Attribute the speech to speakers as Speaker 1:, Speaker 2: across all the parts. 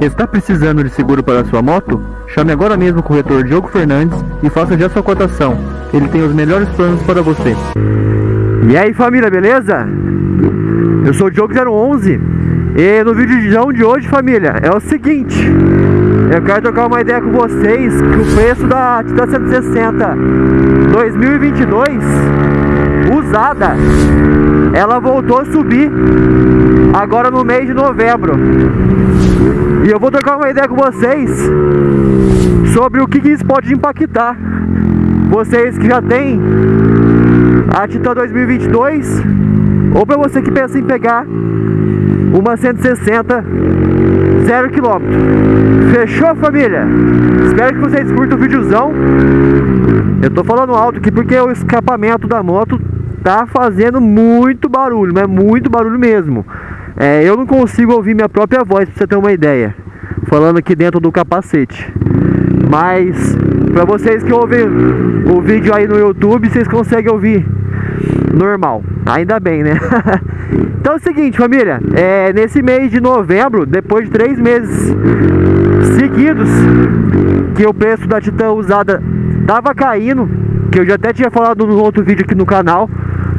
Speaker 1: Está precisando de seguro para sua moto? Chame agora mesmo o corretor Diogo Fernandes e faça já sua cotação. Ele tem os melhores planos para você.
Speaker 2: E aí família, beleza? Eu sou o Diogo 011 e no vídeo de hoje família é o seguinte Eu quero trocar uma ideia com vocês que o preço da Titan 160 2022 usada ela voltou a subir agora no mês de novembro e eu vou trocar uma ideia com vocês sobre o que, que isso pode impactar. Vocês que já tem a Titan 2022 ou para você que pensa em pegar uma 160 0 km Fechou família? Espero que vocês curtam o videozão. Eu tô falando alto aqui porque o escapamento da moto tá fazendo muito barulho, mas muito barulho mesmo é, Eu não consigo ouvir minha própria voz pra você ter uma ideia Falando aqui dentro do capacete Mas pra vocês que ouvem o vídeo aí no YouTube Vocês conseguem ouvir normal Ainda bem, né? então é o seguinte, família. É, nesse mês de novembro, depois de três meses seguidos, que o preço da Titan usada tava caindo, que eu já até tinha falado no outro vídeo aqui no canal,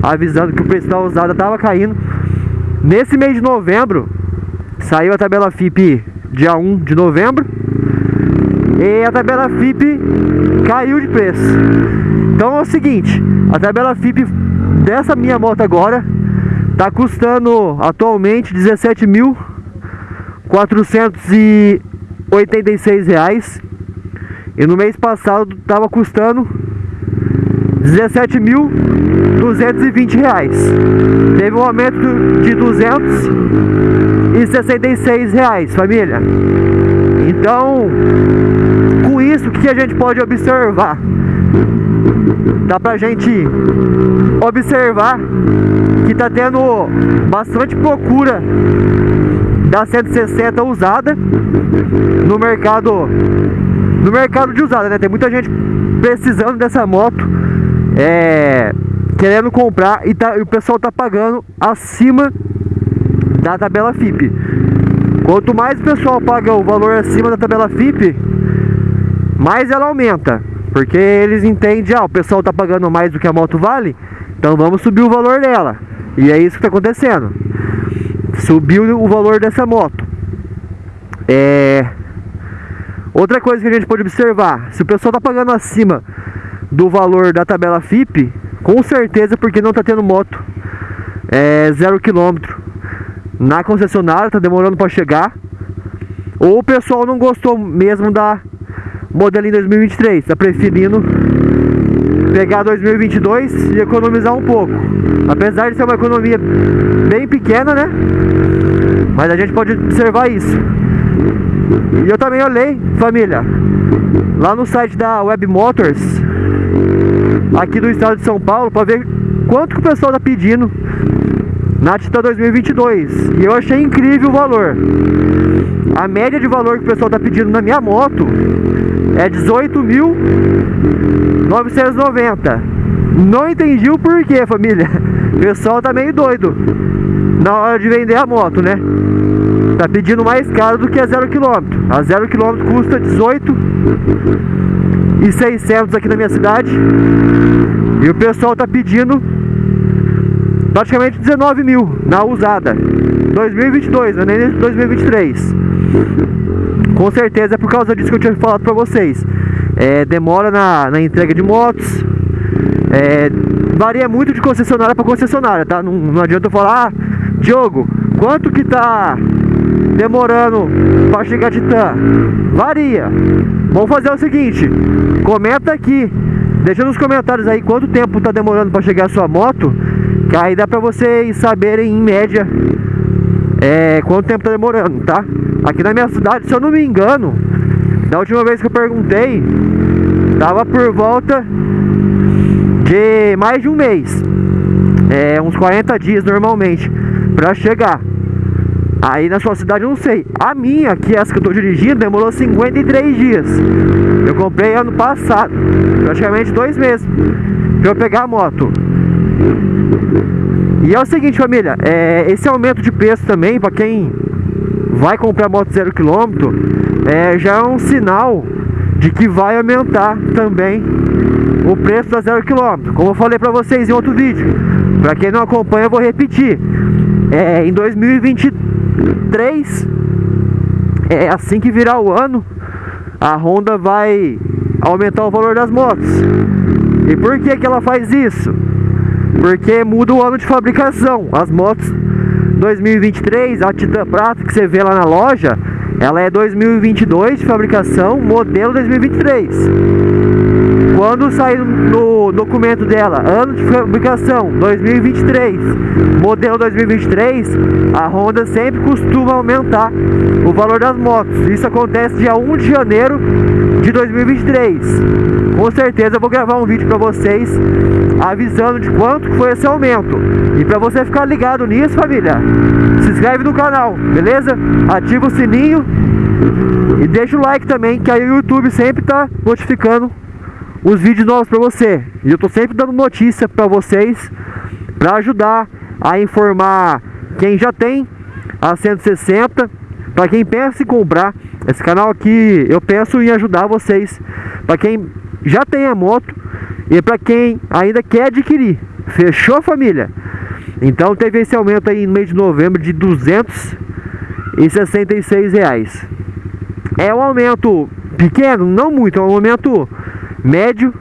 Speaker 2: avisando que o preço da usada tava caindo. Nesse mês de novembro, saiu a tabela FIP dia 1 de novembro, e a tabela FIP caiu de preço. Então é o seguinte, a tabela FIP dessa minha moto agora tá custando atualmente 17.486 reais e no mês passado tava custando 17.220 reais. Teve um aumento de 266 reais família. Então com isso o que a gente pode observar? Dá pra gente observar que tá tendo bastante procura da 160 usada no mercado no mercado de usada, né? Tem muita gente precisando dessa moto é, querendo comprar e, tá, e o pessoal tá pagando acima da tabela FIP. Quanto mais o pessoal paga o valor acima da tabela FIP, mais ela aumenta. Porque eles entendem, ah, o pessoal tá pagando mais do que a moto vale, então vamos subir o valor dela. E é isso que tá acontecendo. Subiu o valor dessa moto. É... Outra coisa que a gente pode observar, se o pessoal tá pagando acima do valor da tabela FIP, com certeza porque não tá tendo moto é, zero quilômetro na concessionária, tá demorando para chegar. Ou o pessoal não gostou mesmo da modelinho 2023, tá preferindo pegar 2022 e economizar um pouco. Apesar de ser uma economia bem pequena, né? Mas a gente pode observar isso. E eu também olhei, família, lá no site da Web Motors, aqui do estado de São Paulo, para ver quanto que o pessoal tá pedindo na Titan 2022 e eu achei incrível o valor. A média de valor que o pessoal está pedindo na minha moto é 18.990 não entendi o porquê família. O pessoal tá meio doido na hora de vender a moto né? Tá pedindo mais caro do que a 0 km a 0 km custa 18 e 600 aqui na minha cidade. E o pessoal tá pedindo praticamente 19 mil na usada. 2022, não é nem 2023 com certeza é por causa disso que eu tinha falado pra vocês. É, demora na, na, entrega de motos. É, varia muito de concessionária para concessionária tá? Não, não adianta eu falar ah, Diogo, quanto que tá demorando para chegar a Titan varia. Vamos fazer o seguinte comenta aqui deixa nos comentários aí quanto tempo tá demorando para chegar a sua moto que aí dá pra vocês saberem em média é, quanto tempo tá demorando, tá? Aqui na minha cidade, se eu não me engano, da última vez que eu perguntei, tava por volta de mais de um mês. É, uns 40 dias normalmente, pra chegar. Aí na sua cidade eu não sei. A minha, que é essa que eu tô dirigindo, demorou 53 dias. Eu comprei ano passado, praticamente dois meses, pra eu pegar a moto. E é o seguinte, família, é, esse aumento de preço também, para quem vai comprar moto zero quilômetro, é, já é um sinal de que vai aumentar também o preço da zero quilômetro. Como eu falei para vocês em outro vídeo, para quem não acompanha, eu vou repetir. É, em 2023, é assim que virar o ano, a Honda vai aumentar o valor das motos. E por que, que ela faz isso? Porque muda o ano de fabricação. As motos 2023, a Titan Prata que você vê lá na loja, ela é 2022 de fabricação, modelo 2023. Quando sair no documento dela, ano de fabricação 2023, modelo 2023, a Honda sempre costuma aumentar o valor das motos. Isso acontece dia 1 de janeiro de 2023. Com certeza eu vou gravar um vídeo para vocês avisando de quanto foi esse aumento. E para você ficar ligado nisso, família, se inscreve no canal, beleza? Ativa o sininho e deixa o like também, que aí o YouTube sempre tá notificando os vídeos novos para você. E eu tô sempre dando notícia para vocês para ajudar a informar quem já tem a 160, para quem pensa em comprar. Esse canal aqui eu penso em ajudar vocês, para quem já tem a moto e para quem ainda quer adquirir. Fechou, família? Então teve esse aumento aí no mês de novembro de 266 reais. É um aumento pequeno, não muito, é um aumento médio.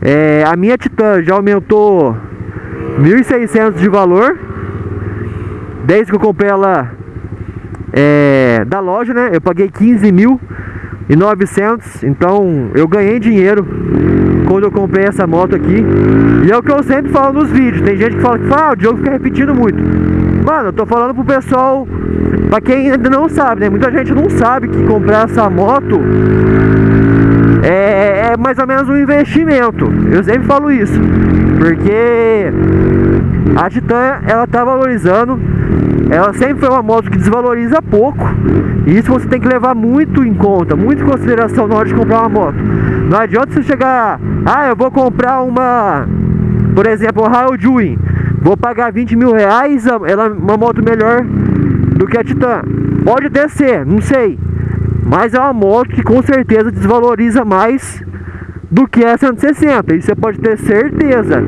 Speaker 2: É, a minha Titan já aumentou 1.600 de valor desde que eu comprei ela é, da loja, né? Eu paguei 15 mil e 900, então eu ganhei dinheiro quando eu comprei essa moto aqui. E é o que eu sempre falo nos vídeos. Tem gente que fala que ah, o Diogo fica repetindo muito. Mano, eu tô falando pro pessoal, pra quem ainda não sabe, né? Muita gente não sabe que comprar essa moto mais ou menos um investimento. Eu sempre falo isso. Porque a Titan, ela tá valorizando ela sempre foi uma moto que desvaloriza pouco. E isso você tem que levar muito em conta, muito em consideração na hora de comprar uma moto. Não adianta você chegar, ah, eu vou comprar uma, por exemplo, uma Rail vou pagar 20 mil reais, ela é uma moto melhor do que a Titan. Pode ser, não sei. Mas é uma moto que com certeza desvaloriza mais do que a 160. Isso você pode ter certeza.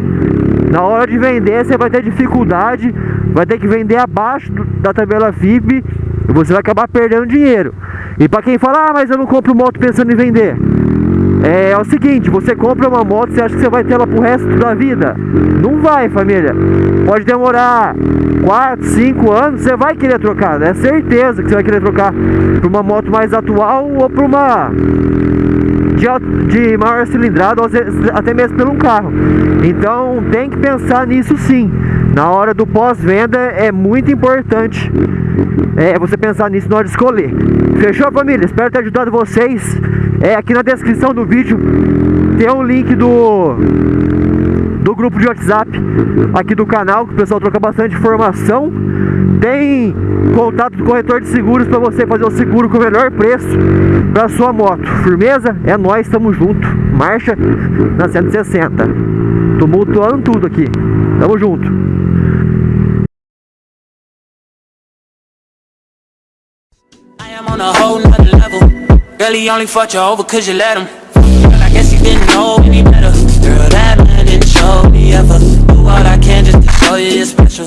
Speaker 2: Na hora de vender, você vai ter dificuldade vai ter que vender abaixo da tabela FIP e você vai acabar perdendo dinheiro. E para quem fala, ah, mas eu não compro moto pensando em vender. É, é, o seguinte, você compra uma moto, você acha que você vai ter ela pro resto da vida? Não vai, família. Pode demorar 4, 5 anos, você vai querer trocar, é certeza que você vai querer trocar para uma moto mais atual ou para uma de, de maior cilindrada até mesmo pelo carro. Então tem que pensar nisso sim. Na hora do pós-venda é muito importante é, você pensar nisso na hora de escolher. Fechou, família? Espero ter ajudado vocês. É, aqui na descrição do vídeo tem um link do do grupo de WhatsApp aqui do canal, que o pessoal troca bastante informação. Tem contato do corretor de seguros para você fazer o seguro com o melhor preço para sua moto. Firmeza? É nós, estamos junto. Marcha na 160. Tumultuando tudo aqui. Tamo junto. on a whole nother level Girl, he only fucked you over cause you let him Girl, I guess he didn't know any better Girl, that man didn't show me ever Do all I can just to show you you're special